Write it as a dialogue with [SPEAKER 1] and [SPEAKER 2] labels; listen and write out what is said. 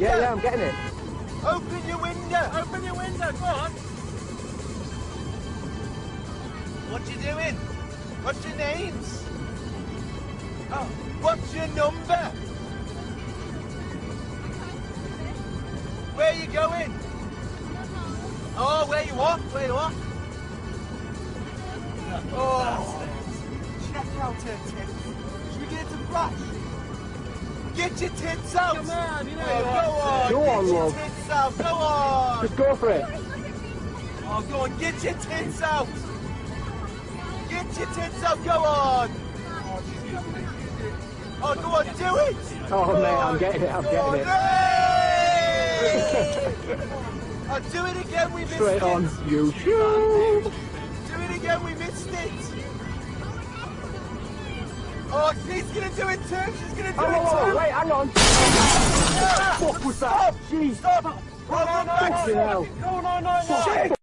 [SPEAKER 1] Yeah, yeah, I'm getting it.
[SPEAKER 2] Open your window.
[SPEAKER 3] Open your window, go on.
[SPEAKER 2] What you doing? What's your names? Oh, what's your number? Where you going? Oh, where you what? Where you what? Oh, check out her tits. Should we get into flash? Get your tits out!
[SPEAKER 3] Come on, you know
[SPEAKER 2] oh, go on,
[SPEAKER 1] Go
[SPEAKER 2] get
[SPEAKER 1] on,
[SPEAKER 2] your
[SPEAKER 1] love.
[SPEAKER 2] tits out, go on!
[SPEAKER 1] Just go for it.
[SPEAKER 2] Oh, go on, get your tits out! Get your tits out, go on! Oh, go on, do it!
[SPEAKER 1] Oh,
[SPEAKER 2] Go
[SPEAKER 1] mate, I'm getting it, I'm
[SPEAKER 2] go
[SPEAKER 1] getting
[SPEAKER 2] on,
[SPEAKER 1] it.
[SPEAKER 2] hey! Oh, do it again, we missed
[SPEAKER 1] Straight
[SPEAKER 2] it!
[SPEAKER 1] on. You shoot.
[SPEAKER 2] Do it again, we missed it! Oh, she's gonna do it too! She's gonna do
[SPEAKER 1] Oh,
[SPEAKER 2] it
[SPEAKER 1] whoa, whoa,
[SPEAKER 2] too!
[SPEAKER 1] Wait, hang on. What was that? Jeez.
[SPEAKER 2] Stop! Look back!
[SPEAKER 1] Fucking hell.
[SPEAKER 3] Go no, no, no.
[SPEAKER 2] Shit!